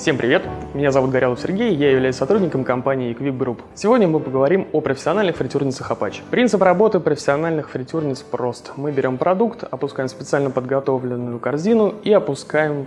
Всем привет! Меня зовут Горелов Сергей, я являюсь сотрудником компании Quick Group. Сегодня мы поговорим о профессиональных фритюрницах Apache. Принцип работы профессиональных фритюрниц прост. Мы берем продукт, опускаем специально подготовленную корзину и опускаем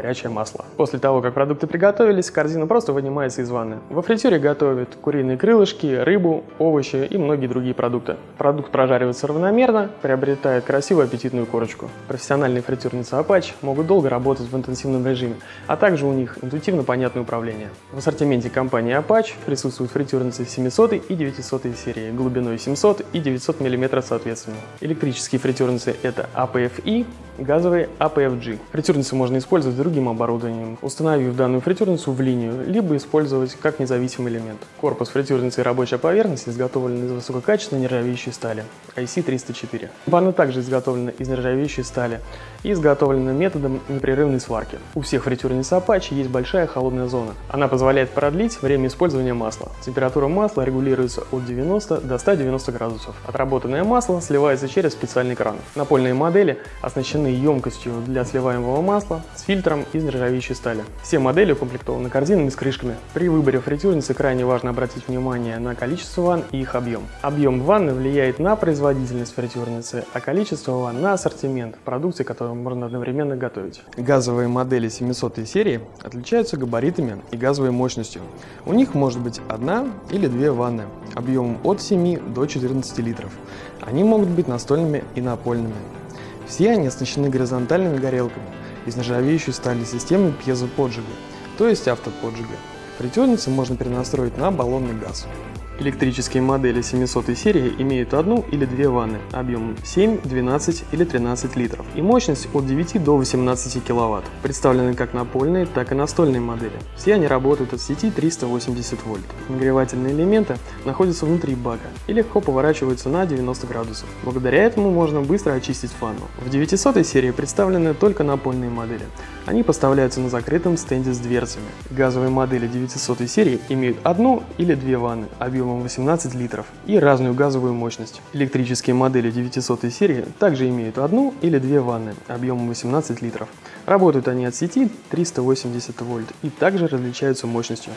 горячее масло. После того, как продукты приготовились, корзина просто вынимается из ванны. Во фритюре готовят куриные крылышки, рыбу, овощи и многие другие продукты. Продукт прожаривается равномерно, приобретает красивую аппетитную корочку. Профессиональные фритюрницы Apache могут долго работать в интенсивном режиме, а также у них интуитивно понятное управление. В ассортименте компании Apache присутствуют фритюрницы 700 и 900 серии, глубиной 700 и 900 мм соответственно. Электрические фритюрницы это APFI, газовые APFG. Фритюрницы можно использовать с другим оборудованием, установив данную фритюрницу в линию, либо использовать как независимый элемент. Корпус фритюрницы и рабочая поверхность изготовлены из высококачественной нержавеющей стали IC304. Ванна также изготовлена из нержавеющей стали и изготовлена методом непрерывной сварки. У всех фритюрниц Apache есть большая холодная зона. Она позволяет продлить время использования масла. Температура масла регулируется от 90 до 190 градусов. Отработанное масло сливается через специальный кран. Напольные модели оснащены укомплектованы емкостью для сливаемого масла с фильтром из нержавеющей стали. Все модели укомплектованы корзинами с крышками. При выборе фритюрницы крайне важно обратить внимание на количество ванн и их объем. Объем ванны влияет на производительность фритюрницы, а количество ванн на ассортимент продукции, которую можно одновременно готовить. Газовые модели 700 серии отличаются габаритами и газовой мощностью. У них может быть одна или две ванны объемом от 7 до 14 литров. Они могут быть настольными и напольными. Все они оснащены горизонтальными горелками из нержавеющей стали системы пьезоподжига, то есть автоподжига. Фритюрницы можно перенастроить на баллонный газ. Электрические модели 700 серии имеют одну или две ванны объемом 7, 12 или 13 литров и мощность от 9 до 18 кВт. Представлены как напольные, так и настольные модели. Все они работают от сети 380 вольт. Нагревательные элементы находятся внутри бака и легко поворачиваются на 90 градусов. Благодаря этому можно быстро очистить ванну. В 900 серии представлены только напольные модели. Они поставляются на закрытом стенде с дверцами. Газовые модели 900 серии имеют одну или две ванны объемом объемом 18 литров и разную газовую мощность. Электрические модели 900 серии также имеют одну или две ванны объемом 18 литров. Работают они от сети 380 вольт и также различаются мощностью.